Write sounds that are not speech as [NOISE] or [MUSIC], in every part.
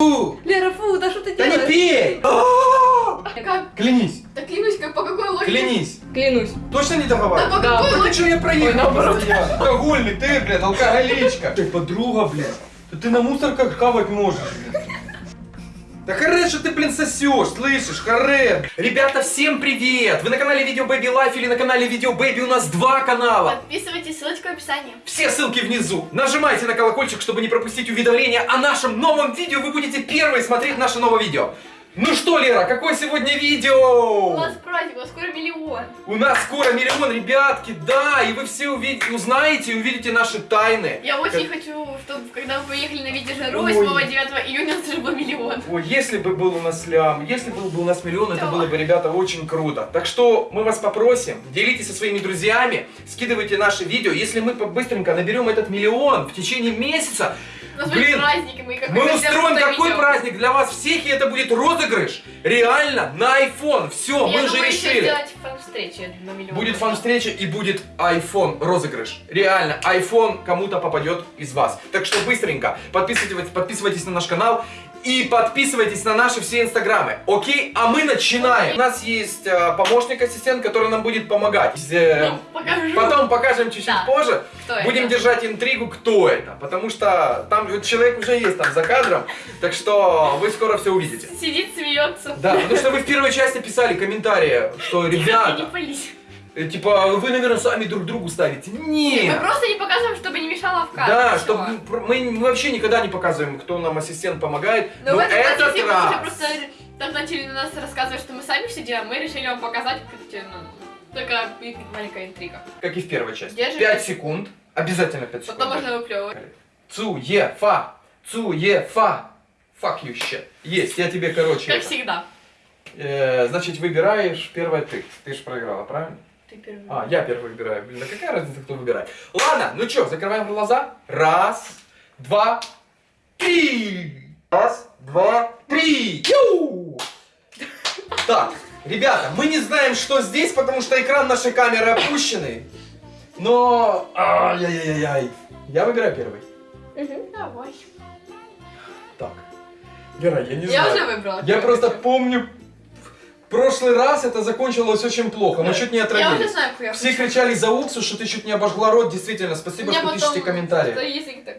Фу! Лера, фу, да что ты Да не делаешь? пей! Как? Клянись, Да клянусь, как по какой логике? клянись. Клянусь. Точно не Да договаривай? по Да, какой Да ты логике? что, я проехал наоборот. постоянно. Алкогольный, ты, блядь, алкоголичка. Ты подруга, блядь. Да ты на мусорках хавать можешь, блядь. Да харе, что ты, блин, сосешь, слышишь, харе. Ребята, всем привет! Вы на канале Видео Baby Life или на канале Видео Baby? У нас два канала. Подписывайтесь, ссылочка в описании. Все ссылки внизу. Нажимайте на колокольчик, чтобы не пропустить уведомления о нашем новом видео. Вы будете первые смотреть наше новое видео. Ну что, Лера, какое сегодня У видео? нас праздник, у нас скоро миллион. У нас скоро миллион, ребятки, да, и вы все увидите, узнаете и увидите наши тайны. Я очень хочу, чтобы когда мы поехали на Ой. 8-9 июня, у нас уже был миллион. Ой, если бы был у нас лям, если был бы у нас миллион, это Да. было бы, ребята, очень круто. Так что мы вас попросим, делитесь со своими друзьями, скидывайте наши видео. Если мы быстренько наберем этот миллион в течение месяца, У нас Блин, праздник, мы Мы устроим такой праздник для вас всех, и это будет розыгрыш. Реально, на iPhone. Все, мы Я еще решили. фан-встречи. Будет фан-встреча и будет iPhone розыгрыш. Реально, iPhone кому-то попадет из вас. Так что быстренько подписывайтесь, подписывайтесь на наш канал и подписывайтесь на наши все инстаграмы. Окей? А мы начинаем. У нас есть э, помощник-ассистент, который нам будет помогать. Э, Ну, покажу. Потом покажем чуть-чуть Да. позже. Кто это? Будем держать интригу, кто это. Потому что там вот человек уже есть там за кадром. Так что вы скоро все увидите. Сидит, смеется. Да, потому что вы в первой части писали комментарии, что ребята, типа, вы, наверное, сами друг другу ставите. Мы Нет. просто не показываем, чтобы не мешало в кадре. Да, чтобы мы, мы вообще никогда не показываем, кто нам ассистент помогает. Но, Но, в этом этот процессе мы раз. просто так начали на нас рассказывать, что мы сами все делаем, мы решили вам показать, ну, только маленькая интрига. Как и в первой части. Держи. 5 секунд. Обязательно 5 секунд. Потом можно выплевывать. Цуефа. Цуефа. Fuck you shit. Есть, я тебе, короче. Как это. всегда. Э, значит, выбираешь первое ты. Ты же проиграла, правильно? Ты первый. А, я первый выбираю. Блин, да какая разница, кто выбирает? Ладно, ну чё, закрываем глаза. Раз, два, три. Раз, два, три. Ю! Так, ребята, мы не знаем, что здесь, потому что экран нашей камеры опущенный. Но... Ай-яй-яй-яй. Я выбираю первый. Давай. Так. Вера, я не Я знаю. уже выбрала. Я просто помню, прошлый раз это закончилось очень плохо. Мы чуть не Я уже отравились. знаю, я Все кричали за уксус, что ты чуть не обожгла рот. Действительно, спасибо, что пишете комментарии.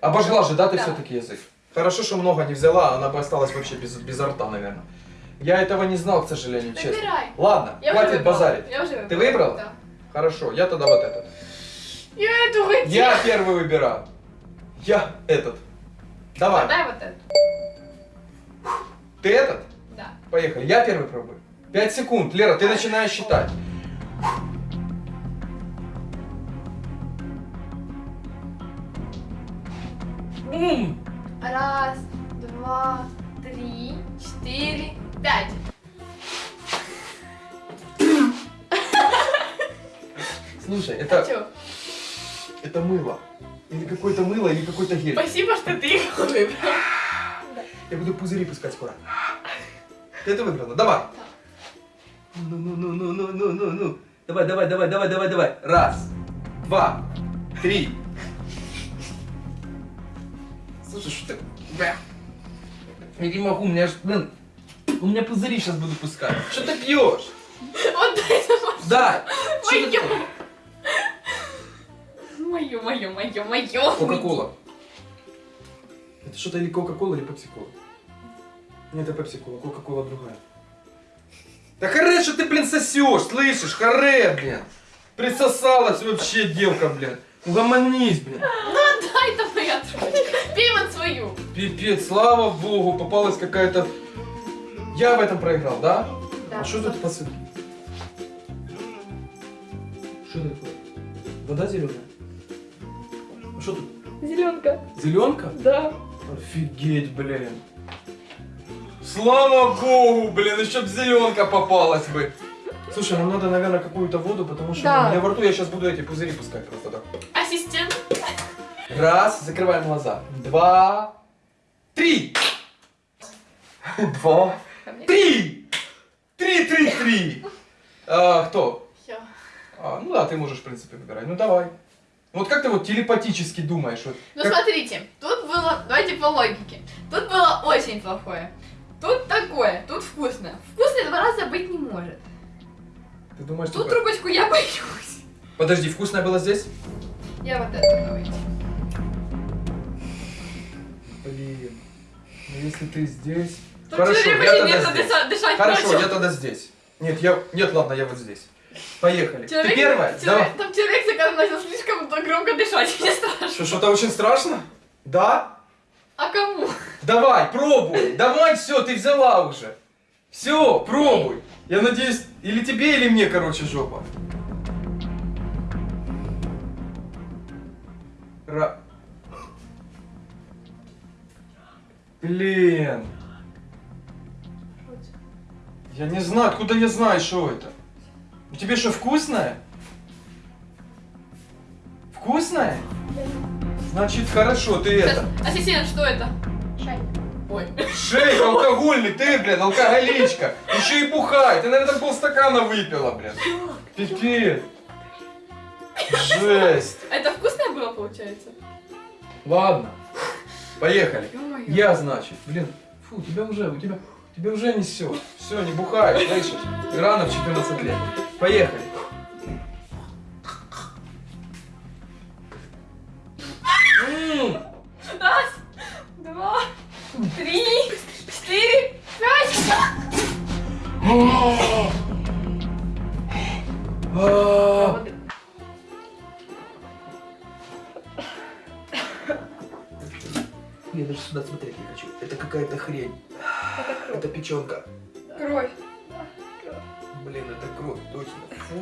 Обожгла же, да, ты Да. все-таки язык? Хорошо, что много не взяла, она бы осталась вообще без, без рта, наверное. Я этого не знал, к сожалению, честно. Выбирай. Ладно, Я хватит базарить. Я уже выбрала. Ты выбрала? Да. Хорошо, я тогда вот этот. Я эту хотела. Я первый выбираю. Я этот. Давай. Дай вот эту. Ты этот? Да. Поехали. Я первый пробую. Пять секунд. Лера, ты начинаешь считать. Бум! Раз, два, три, четыре, пять. Слушай, А это, чё? это мыло. Или какое-то мыло, или какой-то гель. Спасибо, что ты его выбрал. Я буду пузыри пускать скоро. Ты это выиграла? Давай. Ну, ну, ну, ну, ну, ну, ну, ну. Давай, давай, давай, давай, давай, давай. Раз, два, три. Слушай, что ты... Бля. Я не могу, у меня ж, блин, у меня пузыри сейчас буду пускать. Что ты пьешь? Вот дай ты Моё. такое? Мое, мое, мое, мое. Кока-кола. Это что-то или Кока-кола, или Пепси-кола? Нет, это Пепси-кола, Кока-кола другая. Да харе, что ты, блин, сосешь, слышишь? Харе, блин. Присосалась вообще девка, блин. Угомонись, блин. Ну дай это моя трубочка. Пей вот свою. Пипец, слава богу, попалась какая-то... Я в этом проиграл, да? Да. А что тут посылки? Что такое? Вода зеленая? А что тут? Зеленка. Зеленка? Да. Офигеть, блин. Слава богу, блин, еще б зеленка попалась бы. Слушай, нам надо, наверное, какую-то воду, потому что Да. у меня во рту я сейчас буду эти пузыри пускать просто так. Ассистент. Раз, закрываем глаза. Два, три. Два, три. Три, три, три. А, кто? Я. А, ну да, ты можешь, в принципе, выбирать. Ну давай. Вот как ты вот телепатически думаешь? Вот, Ну как- смотрите, тут было, давайте по логике. Тут было очень плохое. Тут такое, тут вкусное. Вкусное два раза быть не может. Ты думаешь, Тут что... трубочку я боюсь. Подожди, вкусное было здесь? Я вот это давайте. Блин. Ну если ты здесь... Тут Хорошо, я тогда здесь. дыша- дышать Хорошо, начал. я тогда здесь. Нет, я... Нет, ладно, я вот здесь. Поехали. Человек- Ты первая? человек- Давай. Там человек начал слишком громко дышать, [LAUGHS] мне страшно. Что, что-то очень страшно? Да? А кому? Давай, пробуй. Давай, все, ты взяла уже. Все, пробуй. Я надеюсь, или тебе, или мне, короче, жопа. Ра... Блин. Я не знаю, откуда я знаю, что это. У тебя что, вкусное? Вкусное? Значит, хорошо, ты Сейчас, это... ассистент, что это? Шай. Ой. Шейк алкогольный, ты, блин, алкоголичка. Еще и бухай. Ты, наверное, полстакана выпила, блин. Пипец. Жесть. Это вкусное было, получается? Ладно. Поехали. Я, значит, блин, фу, тебя уже, у тебя, тебя уже несет. Все, не бухай, слышишь? И рано в 14 лет. Поехали. М, Раз, два, три, четыре, пять. Я даже сюда смотреть не хочу. Это какая-то хрень. Это печенка. Кровь. Блин, это кровь, точно.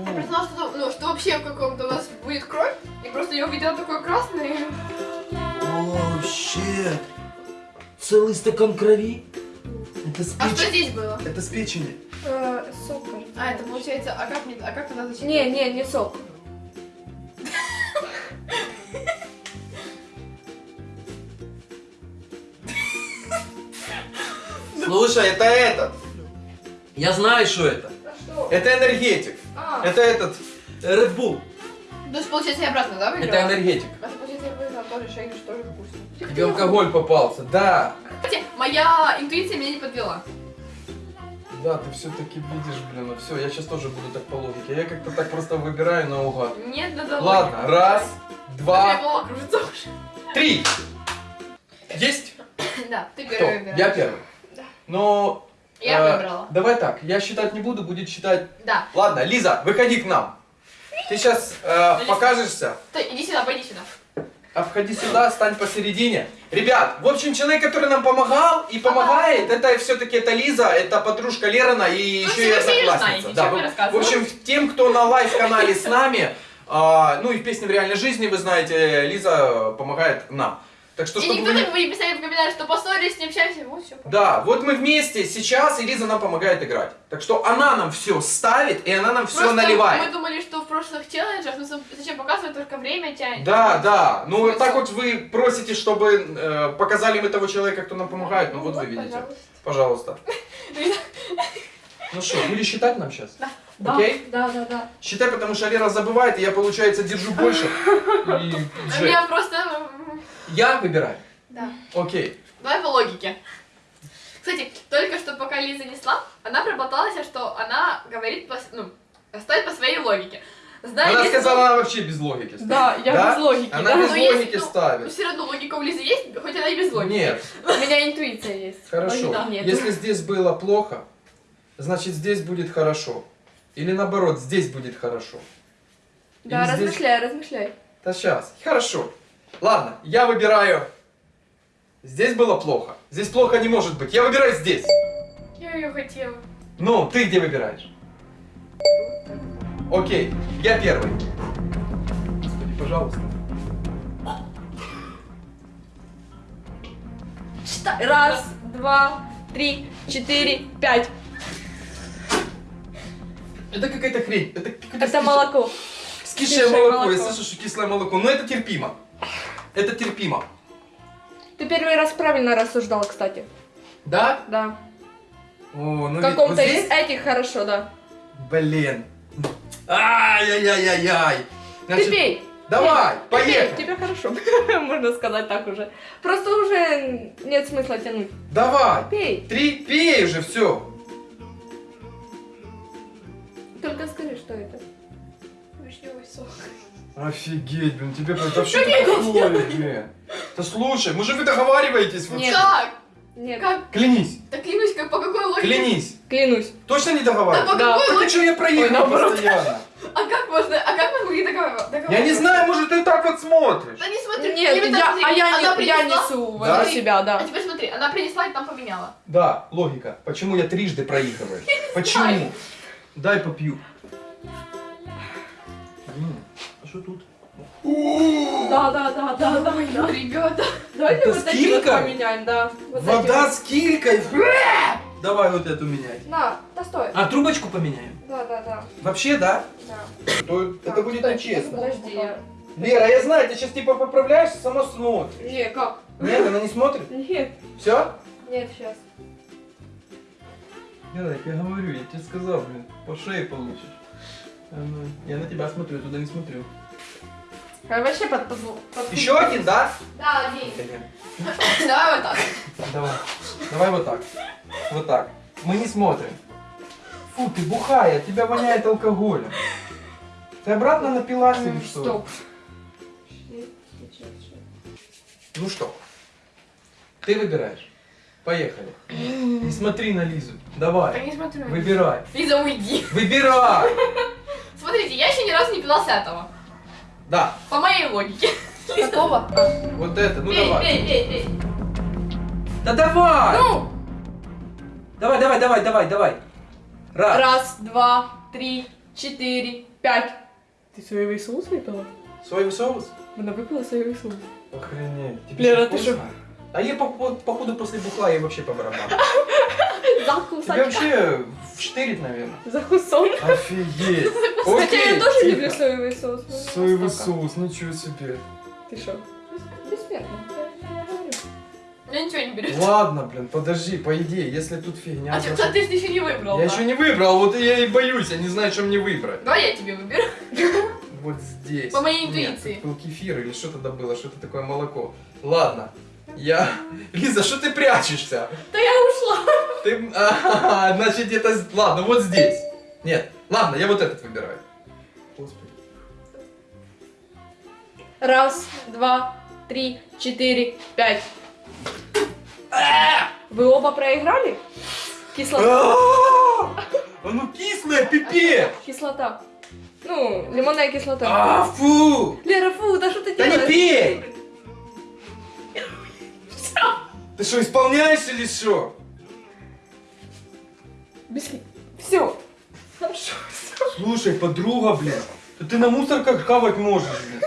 Я просто знала, что, ну, что вообще в каком-то у нас будет кровь, и просто я увидела такое красное. Целый стакан крови? Это с А что здесь было? Это с печени. Э, сок, кажется. А, это получается, а как, мне, а как туда зачем? Не, не, не сок. Слушай, это этот. Я знаю, что это. А? Это энергетик. А, Это этот. Red Bull. то есть, получается, я обратно, да, выиграла? Это энергетик. А то, получается, я выиграла тоже шейк, тоже вкусно. Тебе алкоголь попался, да. Кстати, моя интуиция меня не подвела. Да, ты все-таки видишь, блин, ну все, я сейчас тоже буду так по логике. Я как-то так просто выбираю наугад. Нет, надо Ладно, раз, два, голова кружится уже. три. Есть? [COUGHS] Да, ты Кто? первый выбираешь. Я первый. Да. Но... Я э, выбрала. Давай так, я считать не буду, будет считать... Да. Ладно, Лиза, выходи к нам. Ты сейчас Лиза. покажешься. Ты, иди сюда, пойди сюда. Обходи сюда, стань посередине. Ребят, в общем, человек, который нам помогал и помогает, это все-таки это Лиза, это подружка Лерона и Ну, еще и одноклассница. Да, в- общем, тем, кто на live канале с нами, а, ну и в песне в реальной жизни, вы знаете, Лиза помогает нам. Так что, И чтобы никто вы... так не писали в комментариях, что поссорились, не общаемся. Вот все. Да, вот мы вместе сейчас, и Лиза нам помогает играть. Так что она нам все ставит, и она нам все наливает. Мы думали, что в прошлых челленджах, ну зачем показывать, только время тянет. Да, да. Ну Смысл? так вот вы просите, чтобы э, показали мы того человека, кто нам помогает. Ну, вот вы видите. пожалуйста. Пожалуйста. [LAUGHS] Ну что, будешь считать нам сейчас? Да. Да, Окей? да, да, да. Считай, потому что Лера забывает, и я, получается, держу больше. [LAUGHS] И У Джек. меня просто... м, Я выбираю. Да. Окей. Давай по логике. Кстати, только что пока Лиза несла, она проболталась, что она говорит, по, ну, ставит по своей логике. Зная Она сказала, она вообще без логики. ставит. Да, я Да? без логики, Она да. без Но есть, логики ну, ставит. Но все равно логика у Лизы есть, хоть она и без логики. Нет, [LAUGHS] У меня интуиция есть. хорошо. Нет. Если здесь было плохо, значит здесь будет хорошо. Или наоборот, здесь будет хорошо. Да, Или здесь- размышляй, размышляй. Да сейчас. Хорошо. Ладно, я выбираю. Здесь было плохо. Здесь плохо не может быть. Я выбираю здесь. Я ее хотела. Ну, ты где выбираешь? Окей, я первый. Господи, пожалуйста. Раз, два, три, четыре, пять. Это какая-то хрень. Это, Это молоко. Скисшее кислое молоко. Я молоко. слышу, что кислое молоко. Но это терпимо. Это терпимо. Ты первый раз правильно рассуждал, кстати. Да? Да. О, ну В каком-то вот здесь... из этих хорошо, да. Блин. Ай-яй-яй-яй-яй. Ты пей. Давай, Нет, поехали. Тебе хорошо, [LAUGHS] можно сказать так уже. Просто уже нет смысла тянуть. Давай. Пей. Три, пей уже, все. Что это. Вишневый сок. Офигеть, блин, тебе это вообще такое, блин. Да слушай, может вы договариваетесь вообще? Нет. Как? Нет. Как? Клянись, Да клянусь, как по какой логике? клянись. Клянусь. Точно не Да договариваетесь? по Да. какой Так а логике? что я проехал Ой, постоянно? А как можно? А как мы могли договариваться? Я не знаю, может ты так вот смотришь. Да не смотри. Нет, я, смотри, а я, она не, я несу Да? возле себя, А да. теперь смотри, она принесла и там поменяла. Да, логика. Почему я трижды проигрываю? Почему? Дай попью. А что тут? Да, да, да, да, да. да. Ребята. Давайте вот такие вот поменяем, да. Вода с килькой. Давай вот эту меняй. На, да стой. А трубочку поменяем? Да, да, да. Вообще, да? да. То это будет нечестно. Подожди. я- Лера, я знаю, ты сейчас типа поправляешься, сама смотришь. Не, как? Нет, она не смотрит? Нет, Все? нет, сейчас. Лера, я говорю, я тебе сказал, блин, по шее получишь. А ну, Я на тебя смотрю, я туда не смотрю. А вообще под, под, под- Еще один, да? Да, один. [LAUGHS] Давай вот так. Давай. Давай вот так. Вот так. Мы не смотрим. Фу, ты бухая, тебя воняет алкоголем. Ты обратно напилась или что? Стоп. Ну что? Ты выбираешь. Поехали. [GASPS] Не смотри на Лизу. Да Давай. не смотрю. Выбирай. Лиза, уйди. Выбирай. [LAUGHS] Смотрите, я еще ни разу не пила с этого. Да, По моей логике. Какого? [LAUGHS] вот это. Ну пей, давай. пей, пей, пей. Да давай. Ну, Давай, давай, давай, давай, давай. Раз. раз, два, три, четыре, пять. Ты соевый соус выпила? Соевый соус? Она выпила соевый соус. Охренеть. Тебе Лера, что, ты вкусно? А я, по- по- походу, после бухла я вообще по барабану. [LAUGHS] Закусать. вообще вштырит, наверное. Закусон. Офигеть. [LAUGHS] Хотя я Окей, тоже тихо. люблю соевый соус. Соевый настолько. соус, ничего себе. Ты что? Бессмертно. Я- ничего не беру. Ладно, блин, подожди, по идее, если тут фигня. А что, значит- ты же еще не выбрал. Я да? еще не выбрал, вот я и боюсь, я не знаю, что мне выбрать. Давай я тебе выберу. [LAUGHS] Вот здесь. По моей Нет, интуиции. тут был кефир или что тогда было, что-то такое молоко. Ладно, я... [LAUGHS] Лиза, что ты прячешься? Да я ушла. Ты... А, [LAUGHS] значит, это... с- Ладно, вот здесь. Нет, ладно, я вот этот выбираю. Господи. Раз, два, три, четыре, пять. Вы оба проиграли? Кислота. А, Оно кислое, пипец! Кислота. Ну, лимонная кислота. А, фу! Лера, фу, да что ты Да не делаешь? пей! Ты что, исполняешь или что? Все. Слушай, подруга, блин, да ты на мусорках хавать можешь, блин.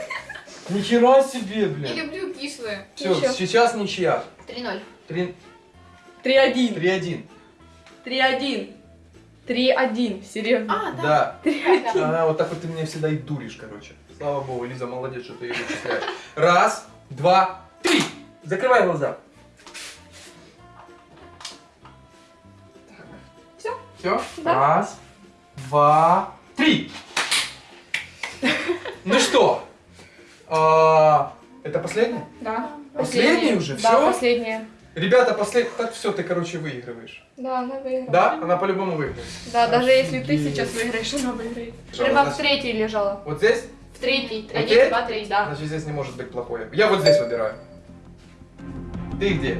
Нихера себе, Я блин. люблю кислые. Все, сейчас ничья. 3-0. Три- Три один. 3-1. Три один. Три один. Серьезно. А, да. Да. Три Да. один. А, вот так вот ты меня всегда и дуришь, короче. Слава богу, Лиза молодец, что ты ее вычисляешь. Раз, два, три. Закрывай глаза. Все? Да. Раз, два, три. Ну что? а, Это последнее? Да. Последний уже? Да, Всё? последняя. Ребята, послед... Так все, ты, короче, выигрываешь. Да, она выиграла. Да? Она по-любому выиграет. Да, даже если ты Офигеть. сейчас выиграешь, она выиграет. Значит- в третьей лежала. Вот здесь? В третий. Один, два, три. Да. Значит, здесь не может быть плохое. Я вот здесь выбираю. Ты где?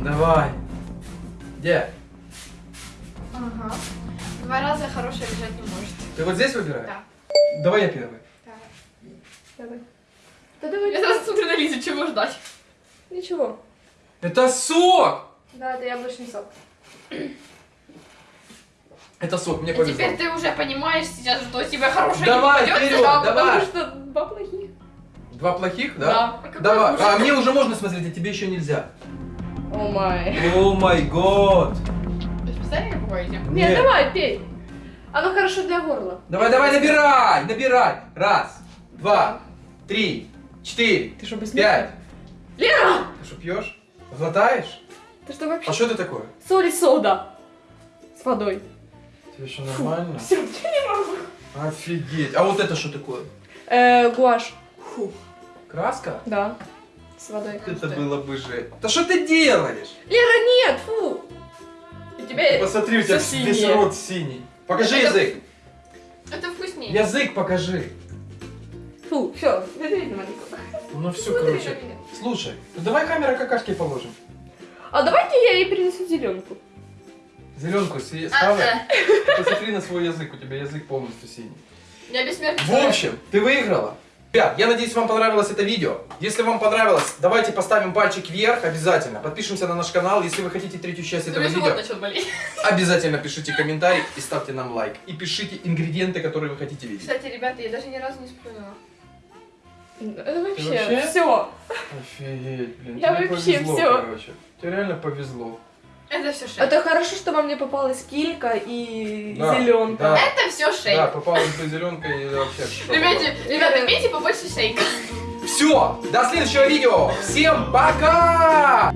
Давай. Где? Ага. Два раза хорошее лежать не может. Ты вот здесь выбираешь? Да. Давай я первый. Давай. Да давай. Я сразу смотрю на Лизу, чего ждать. Ничего. Это сок! Да, это яблочный сок. Это сок, мне А повезло. теперь ты уже понимаешь сейчас, что у тебя хорошее Давай, вперед! Да, давай. потому что два плохих. Два плохих, да? Да. А Давай. А мне уже можно смотреть, а тебе еще нельзя. О май. О май год. Специально пугаете? Нет, давай, пей. Оно хорошо для горла. Давай, давай, набирай, набирай. Раз, два, три, четыре, Ты что, без пять. Лера! Ты что, пьешь? Глотаешь? Ты что вообще? А что это такое? Соль и сода. С водой. Тебе что, нормально? Все, я не могу. Офигеть. А вот это что такое? Э, гуашь. Фу. Краска? Да. С водой. Это было бы же. Да что ты делаешь? Лера, нет, фу. У тебя... Посмотри, у тебя весь рот синий. Покажи Это- язык. Это вкуснее. Язык покажи. Фу, все. Ну все, Смотри короче. Слушай, ну давай камера какашки положим. А давайте я ей принесу зеленку. Зеленку съе- А, Посмотри на свой язык, у тебя язык полностью синий. Я бессмертный В общем, ты выиграла. Ребят, я надеюсь, вам понравилось это видео. Если вам понравилось, давайте поставим пальчик вверх обязательно. Подпишемся на наш канал. Если вы хотите третью часть этого видео, обязательно пишите комментарий и ставьте нам лайк. И пишите ингредиенты, которые вы хотите видеть. Кстати, ребята, я даже ни разу не сплюнула. Это вообще, вообще? все. Офигеть, блин. Я тебе вообще повезло, всё. короче. Тебе реально повезло. Это все шейк. Это хорошо, что вам не попалась килька и Да, зеленка. да. Это все шейк. Да, попала эта зеленка и вообще. [LAUGHS] Ребята, ребята, пейте побольше шейка. Все, до следующего видео. Всем пока!